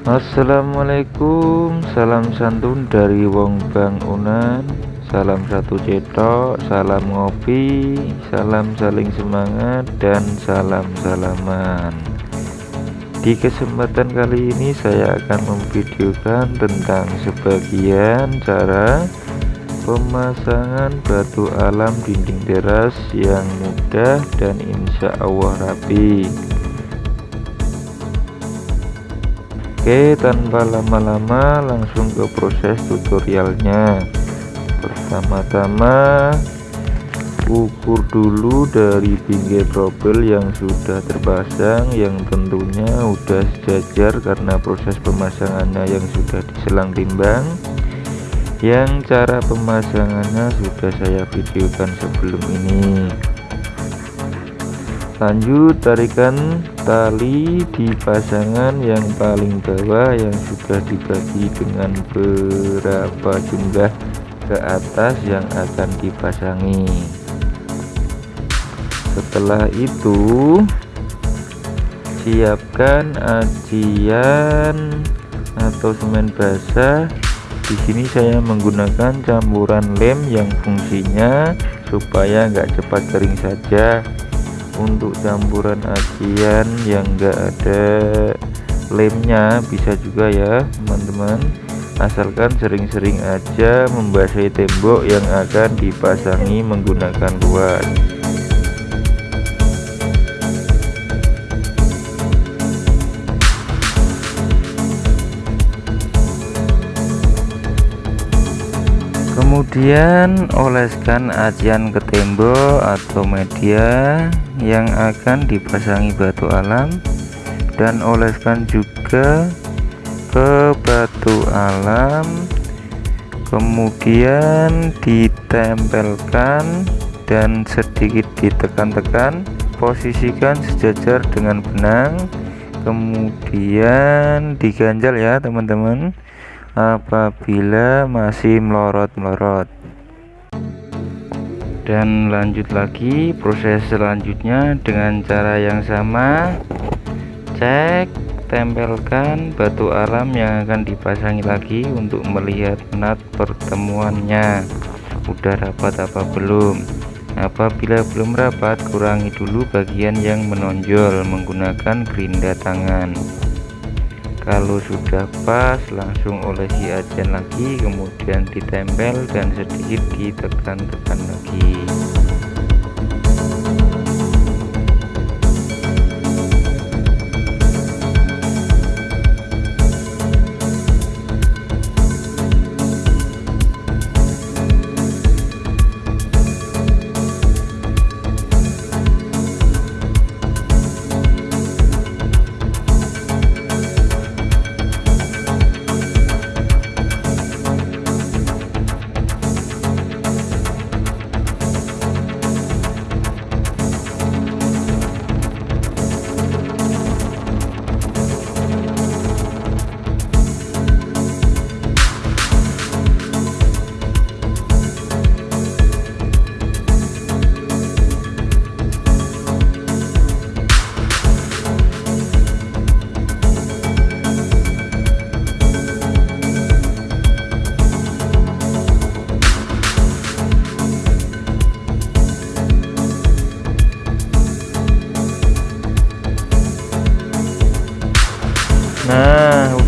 Assalamualaikum salam santun dari wong bang unan. Salam satu cetok salam ngopi salam saling semangat dan salam salaman. Di kesempatan kali ini saya akan memvideokan tentang sebagian cara pemasangan batu alam dinding teras yang mudah dan insya Allah rapi Oke tanpa lama-lama langsung ke proses tutorialnya. Pertama-tama ukur dulu dari pinggir trouble yang sudah terpasang yang tentunya udah sejajar karena proses pemasangannya yang sudah diselang timbang. Yang cara pemasangannya sudah saya videokan sebelum ini lanjut tarikan tali di pasangan yang paling bawah yang sudah dibagi dengan berapa jumlah ke atas yang akan dipasangi. Setelah itu siapkan ajian atau semen basah. Di sini saya menggunakan campuran lem yang fungsinya supaya enggak cepat kering saja untuk campuran ajian yang enggak ada lemnya bisa juga ya teman-teman. Asalkan sering-sering aja membasahi tembok yang akan dipasangi menggunakan luas kemudian oleskan ajian ke tembok atau media yang akan dipasangi batu alam dan oleskan juga ke batu alam. Kemudian ditempelkan dan sedikit ditekan-tekan. Posisikan sejajar dengan benang. Kemudian diganjal ya teman-teman apabila masih melorot-melorot. Dan lanjut lagi proses selanjutnya dengan cara yang sama. Cek tempelkan batu alam yang akan dipasangi lagi untuk melihat nat pertemuannya. Udah rapat apa belum? Apabila belum rapat kurangi dulu bagian yang menonjol menggunakan gerinda tangan kalau sudah pas langsung olesi ajan lagi kemudian ditempel dan sedikit ditekan-tekan lagi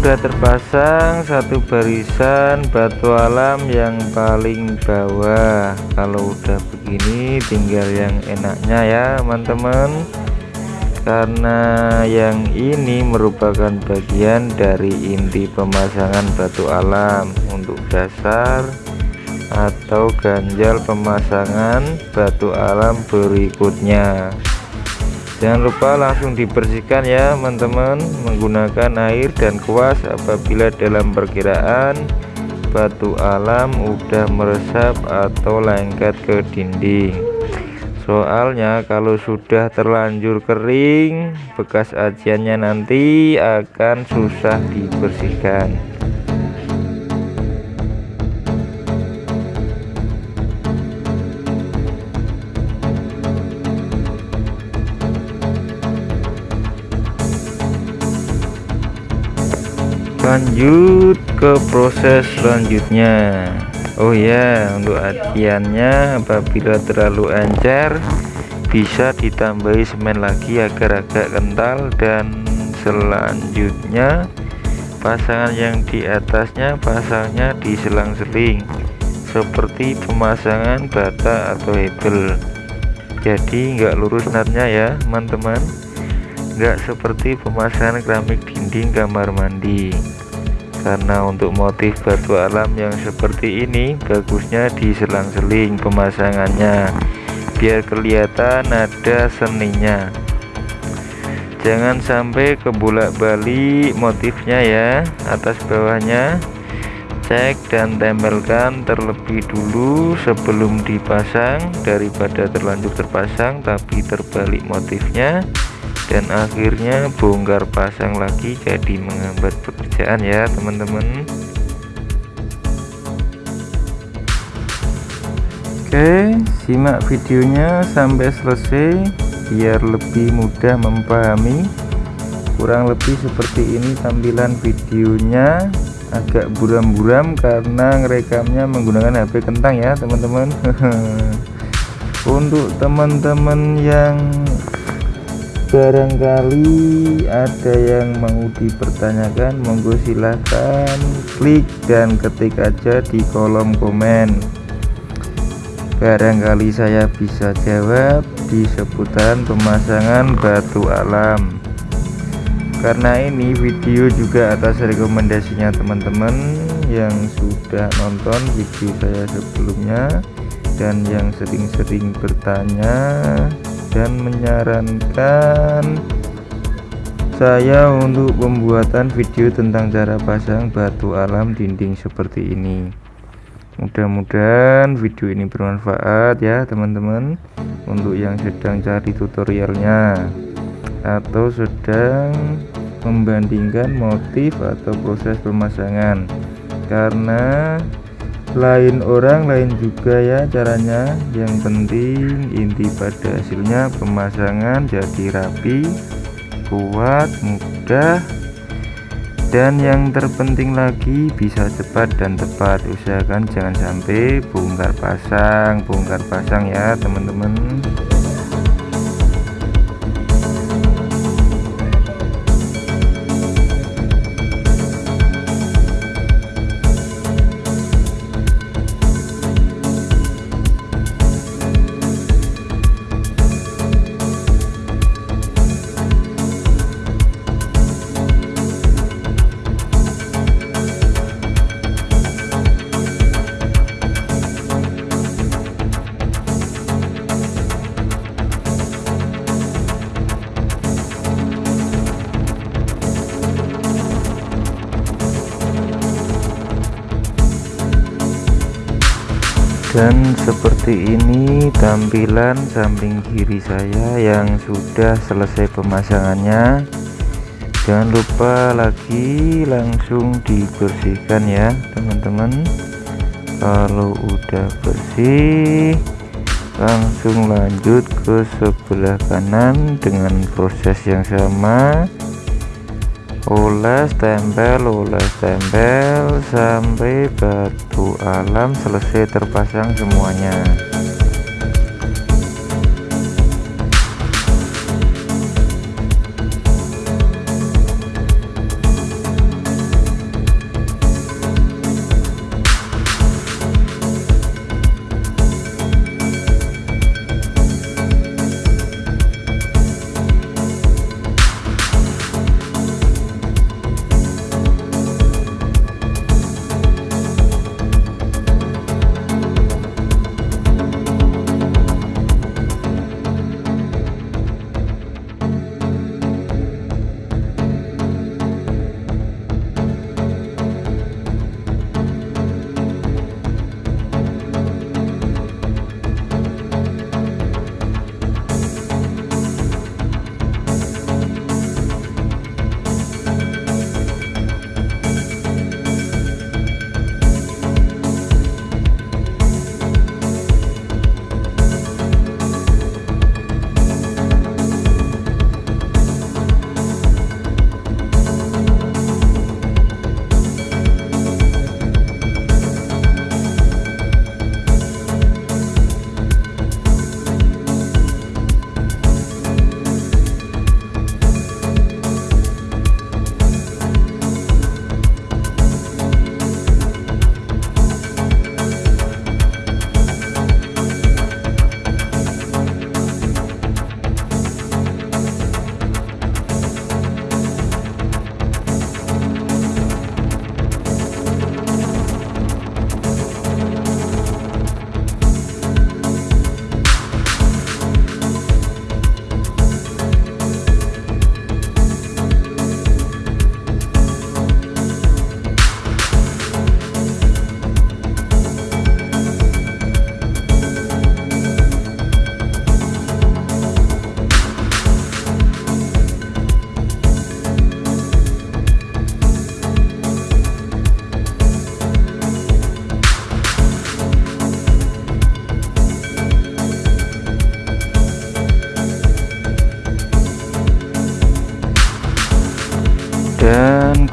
sudah terpasang satu barisan batu alam yang paling bawah. Kalau udah begini tinggal yang enaknya ya teman-teman. Karena yang ini merupakan bagian dari inti pemasangan batu alam untuk dasar atau ganjal pemasangan batu alam berikutnya jangan lupa langsung dibersihkan ya teman-teman menggunakan air dan kuas apabila dalam perkiraan batu alam udah meresap atau lengket ke dinding. Soalnya kalau sudah terlanjur kering bekas ajiannya nanti akan susah dibersihkan lanjut ke proses selanjutnya. Oh ya untuk adiannya apabila terlalu encer bisa ditambahi semen lagi agar agak kental. Dan selanjutnya pasangan yang di atasnya pasangnya di selang-seling seperti pemasangan bata atau hebel. Jadi nggak lurus natnya ya teman-teman. Nggak seperti pemasangan keramik dinding kamar mandi karena untuk motif batu alam yang seperti ini bagusnya diselang-seling pemasangannya biar kelihatan ada seninya. Jangan sampai kebolak-balik motifnya ya atas bawahnya. Cek dan tempelkan terlebih dulu sebelum dipasang. Daripada terlanjur terpasang tapi terbalik motifnya dan akhirnya bongkar pasang lagi jadi menghambat pekerjaan ya teman-teman. Oke simak videonya sampai selesai biar lebih mudah memahami. Kurang lebih seperti ini tampilan videonya. Agak buram-buram karena ngerekamnya menggunakan HP kentang ya teman-teman. Untuk teman-teman yang barangkali ada yang mau dipertanyakan monggo silahkan klik dan ketik aja di kolom komen. Barangkali saya bisa jawab di seputaran pemasangan batu alam. Karena ini video juga atas rekomendasinya teman-teman yang sudah nonton video saya sebelumnya dan yang sering-sering bertanya dan menyarankan saya untuk pembuatan video tentang cara pasang batu alam dinding seperti ini. Mudah-mudahan video ini bermanfaat ya teman-teman untuk yang sedang cari tutorialnya atau sedang membandingkan motif atau proses pemasangan. Karena lain orang lain juga ya caranya. Yang penting inti pada hasilnya pemasangan jadi rapi kuat mudah. Dan yang terpenting lagi bisa cepat dan tepat. Usahakan jangan sampai bongkar pasang bongkar pasang ya teman-teman dan seperti ini tampilan samping kiri saya yang sudah selesai pemasangannya. Jangan lupa lagi langsung dibersihkan ya teman-teman. Kalau udah bersih langsung lanjut ke sebelah kanan dengan proses yang sama oles tempel oles tempel sampai batu alam selesai terpasang semuanya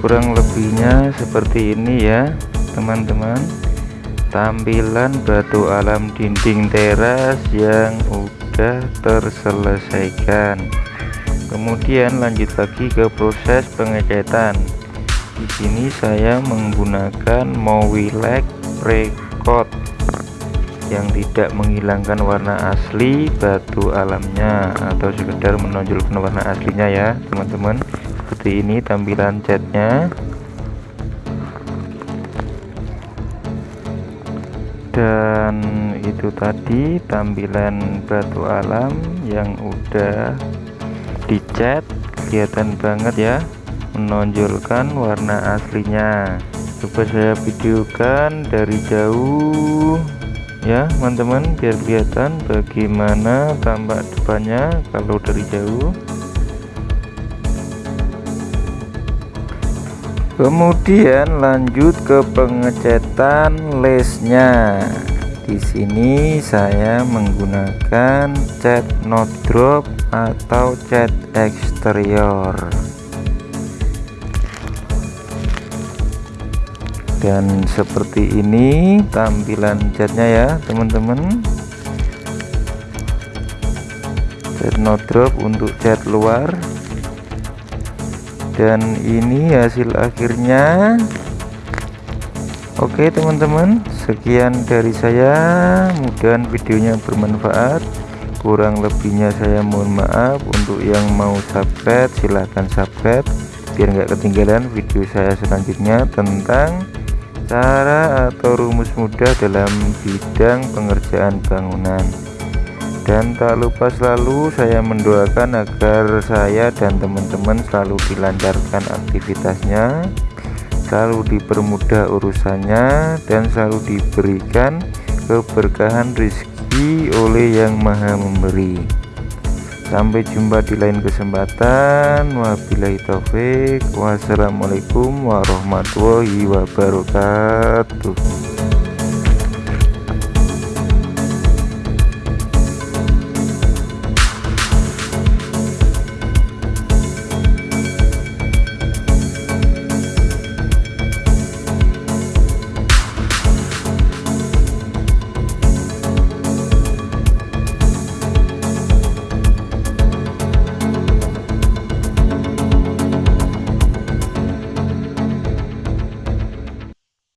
kurang lebihnya seperti ini ya teman-teman. Tampilan batu alam dinding teras yang udah terselesaikan. Kemudian lanjut lagi ke proses pengecetan. Di sini saya menggunakan Mowilex Precoat yang tidak menghilangkan warna asli batu alamnya atau sekedar menonjolkan warna aslinya ya teman-teman seperti ini tampilan catnya. Dan itu tadi tampilan batu alam yang udah dicat. Kelihatan banget ya menonjolkan warna aslinya. Coba saya videokan dari jauh ya teman-teman biar kelihatan bagaimana tampak depannya kalau dari jauh kemudian lanjut ke pengecetan lesnya di sini saya menggunakan cat not drop atau cat eksterior dan seperti ini tampilan catnya ya teman-teman. Cat not drop untuk cat luar dan ini hasil akhirnya. Oke teman-teman sekian dari saya. Mudah videonya bermanfaat. Kurang lebihnya saya mohon maaf. Untuk yang mau subscribe silahkan subscribe. Biar nggak ketinggalan video saya selanjutnya tentang cara atau rumus mudah dalam bidang pengerjaan bangunan dan tak lupa selalu saya mendoakan agar saya dan teman-teman selalu dilancarkan aktivitasnya selalu dipermudah urusannya dan selalu diberikan keberkahan rezeki oleh yang maha memberi. Sampai jumpa di lain kesempatan. Wabillahi taufik wassalamualaikum warahmatullahi wabarakatuh